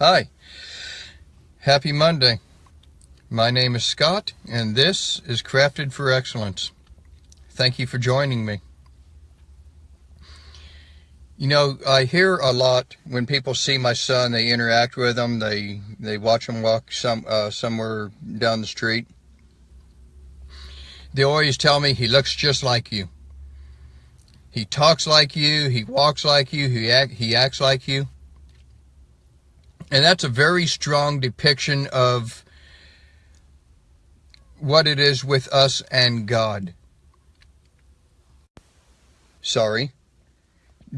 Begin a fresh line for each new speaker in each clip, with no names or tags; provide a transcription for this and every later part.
Hi. Happy Monday. My name is Scott, and this is Crafted for Excellence. Thank you for joining me. You know, I hear a lot when people see my son, they interact with him, they they watch him walk some uh, somewhere down the street. They always tell me he looks just like you. He talks like you, he walks like you, he act, he acts like you. And that's a very strong depiction of what it is with us and God. Sorry.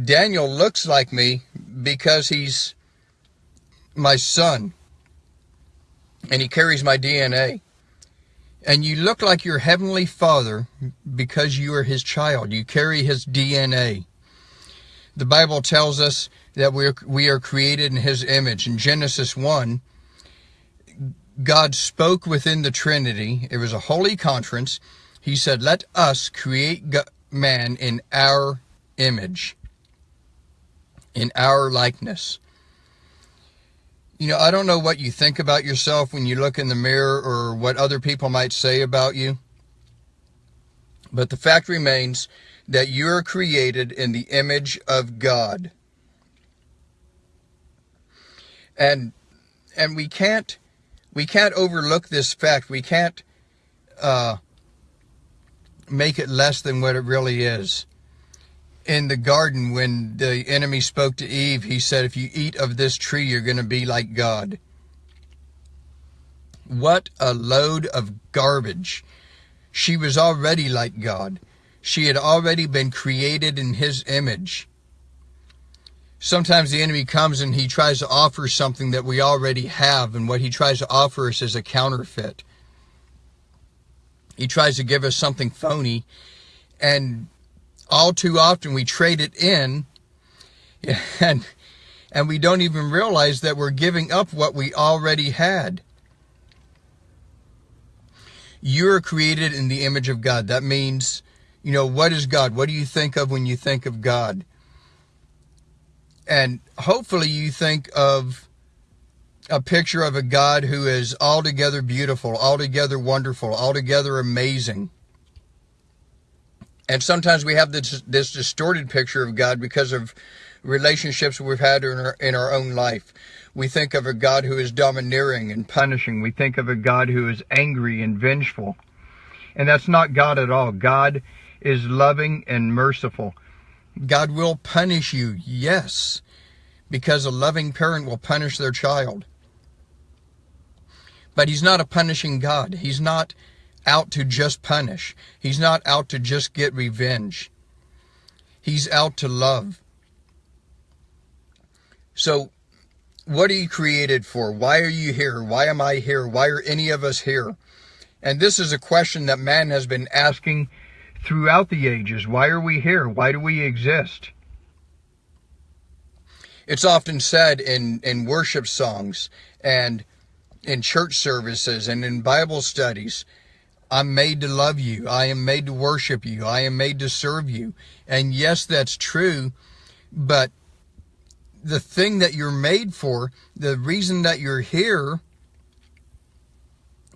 Daniel looks like me because he's my son and he carries my DNA. And you look like your heavenly father because you are his child. You carry his DNA. The Bible tells us that we're, we are created in his image. In Genesis 1, God spoke within the Trinity. It was a holy conference. He said, let us create man in our image, in our likeness. You know, I don't know what you think about yourself when you look in the mirror or what other people might say about you. But the fact remains that you are created in the image of God and and we can't we can't overlook this fact. We can't uh, make it less than what it really is. In the garden, when the enemy spoke to Eve, he said, if you eat of this tree, you're going to be like God. What a load of garbage. She was already like God. She had already been created in his image sometimes the enemy comes and he tries to offer something that we already have, and what he tries to offer us is a counterfeit. He tries to give us something phony, and all too often we trade it in, and and we don't even realize that we're giving up what we already had. You're created in the image of God. That means, you know, what is God? What do you think of when you think of God? And hopefully you think of a picture of a God who is altogether beautiful, altogether wonderful, altogether amazing. And sometimes we have this, this distorted picture of God because of relationships we've had in our, in our own life. We think of a God who is domineering and punishing. We think of a God who is angry and vengeful. And that's not God at all. God is loving and merciful. God will punish you, yes, because a loving parent will punish their child. But he's not a punishing God. He's not out to just punish. He's not out to just get revenge. He's out to love. So, what are you created for? Why are you here? Why am I here? Why are any of us here? And this is a question that man has been asking throughout the ages. Why are we here? Why do we exist? It's often said in, in worship songs and in church services and in Bible studies, I'm made to love you. I am made to worship you. I am made to serve you. And yes, that's true. But the thing that you're made for, the reason that you're here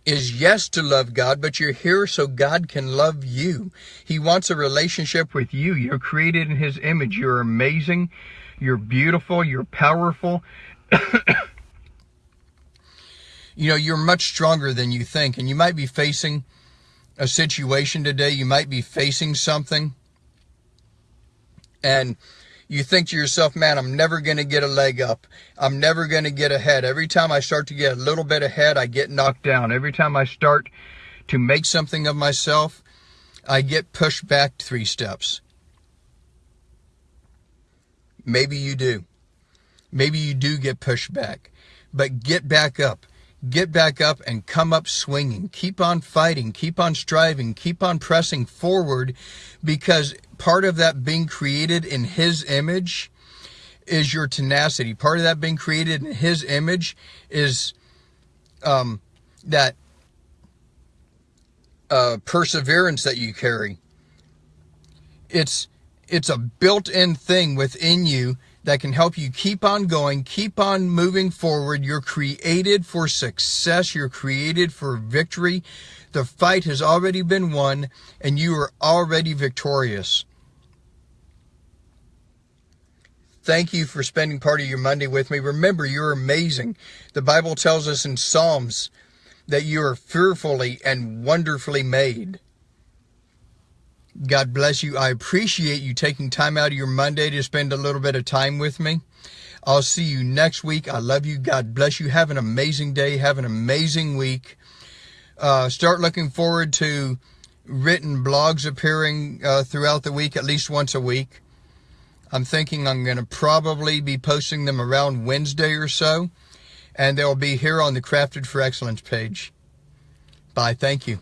is yes to love God, but you're here so God can love you. He wants a relationship with you. You're created in his image. You're amazing. You're beautiful. You're powerful. you know, you're much stronger than you think. And you might be facing a situation today. You might be facing something. And you think to yourself, man, I'm never going to get a leg up. I'm never going to get ahead. Every time I start to get a little bit ahead, I get knocked down. Every time I start to make something of myself, I get pushed back three steps. Maybe you do. Maybe you do get pushed back. But get back up. Get back up and come up swinging. Keep on fighting. Keep on striving. Keep on pressing forward because part of that being created in his image is your tenacity. Part of that being created in his image is um, that uh, perseverance that you carry. It's it's a built-in thing within you that can help you keep on going, keep on moving forward. You're created for success. You're created for victory. The fight has already been won and you are already victorious. Thank you for spending part of your Monday with me. Remember, you're amazing. The Bible tells us in Psalms that you are fearfully and wonderfully made. God bless you. I appreciate you taking time out of your Monday to spend a little bit of time with me. I'll see you next week. I love you. God bless you. Have an amazing day. Have an amazing week. Uh, start looking forward to written blogs appearing uh, throughout the week, at least once a week. I'm thinking I'm going to probably be posting them around Wednesday or so, and they'll be here on the Crafted for Excellence page. Bye. Thank you.